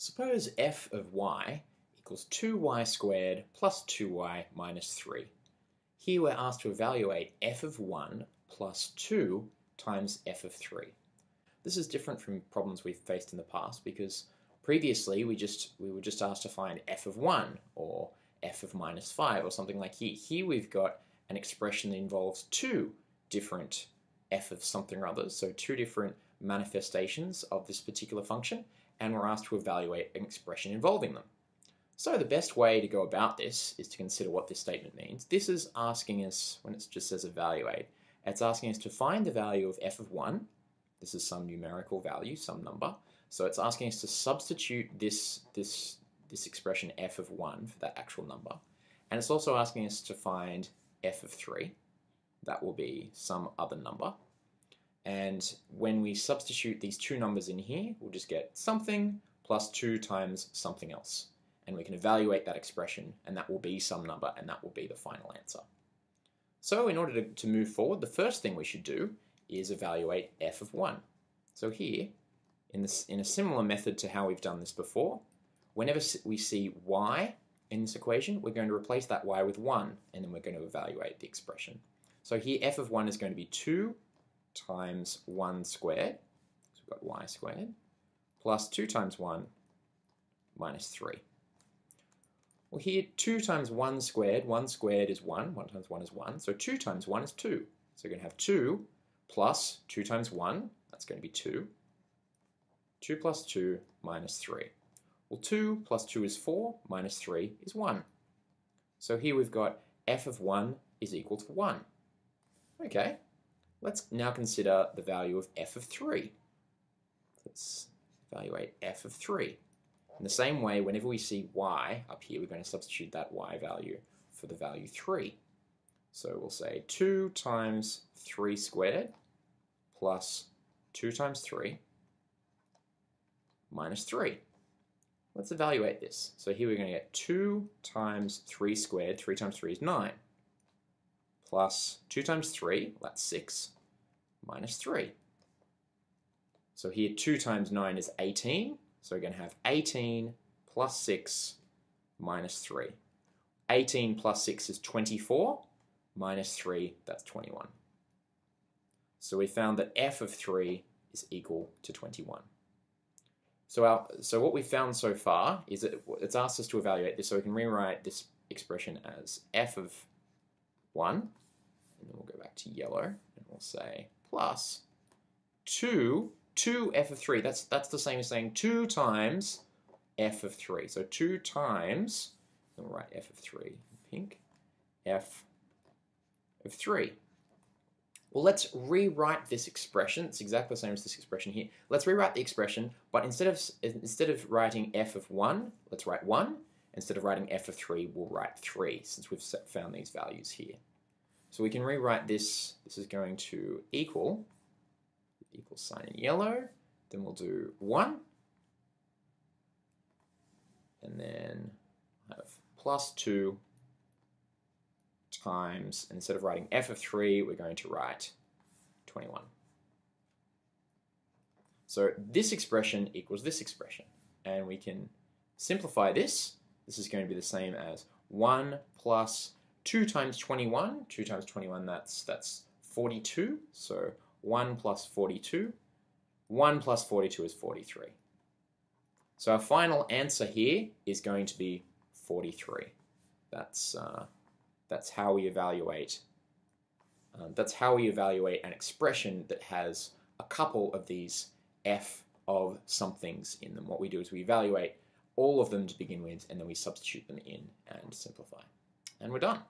Suppose f of y equals 2y squared plus 2y minus 3. Here we're asked to evaluate f of 1 plus 2 times f of 3. This is different from problems we've faced in the past because previously we just we were just asked to find f of 1 or f of minus 5 or something like here. Here we've got an expression that involves two different f of something or other, so two different manifestations of this particular function, and we're asked to evaluate an expression involving them. So the best way to go about this is to consider what this statement means. This is asking us, when it just says evaluate, it's asking us to find the value of f of 1. This is some numerical value, some number. So it's asking us to substitute this, this, this expression f of 1 for that actual number. And it's also asking us to find f of 3. That will be some other number. And when we substitute these two numbers in here, we'll just get something plus 2 times something else. And we can evaluate that expression, and that will be some number, and that will be the final answer. So in order to, to move forward, the first thing we should do is evaluate f of 1. So here, in, this, in a similar method to how we've done this before, whenever we see y in this equation, we're going to replace that y with 1, and then we're going to evaluate the expression. So here f of 1 is going to be 2 times 1 squared, so we've got y squared, plus 2 times 1 minus 3. Well here 2 times 1 squared, 1 squared is 1, 1 times 1 is 1, so 2 times 1 is 2. So we're going to have 2 plus 2 times 1, that's going to be 2. 2 plus 2 minus 3. Well 2 plus 2 is 4, minus 3 is 1. So here we've got f of 1 is equal to 1. Okay, Let's now consider the value of f of 3. Let's evaluate f of 3. In the same way, whenever we see y up here, we're going to substitute that y value for the value 3. So we'll say 2 times 3 squared plus 2 times 3 minus 3. Let's evaluate this. So here we're going to get 2 times 3 squared, 3 times 3 is 9 plus 2 times 3, that's 6, minus 3. So here 2 times 9 is 18, so we're going to have 18 plus 6 minus 3. 18 plus 6 is 24, minus 3, that's 21. So we found that f of 3 is equal to 21. So, our, so what we've found so far is that it's asked us to evaluate this, so we can rewrite this expression as f of 1, and then we'll go back to yellow, and we'll say plus 2, 2 f of 3. That's, that's the same as saying 2 times f of 3. So 2 times, and we'll write f of 3 pink, f of 3. Well, let's rewrite this expression. It's exactly the same as this expression here. Let's rewrite the expression, but instead of instead of writing f of 1, let's write 1. Instead of writing f of 3, we'll write 3, since we've found these values here. So we can rewrite this, this is going to equal, equal sign in yellow, then we'll do 1, and then have plus 2 times, instead of writing f of 3, we're going to write 21. So this expression equals this expression, and we can simplify this. This is going to be the same as 1 plus 2 times 21, 2 times 21, that's, that's 42. So 1 plus 42. 1 plus 42 is 43. So our final answer here is going to be 43. That's, uh, that's how we evaluate um, that's how we evaluate an expression that has a couple of these f of somethings in them. What we do is we evaluate all of them to begin with and then we substitute them in and simplify. And we're done.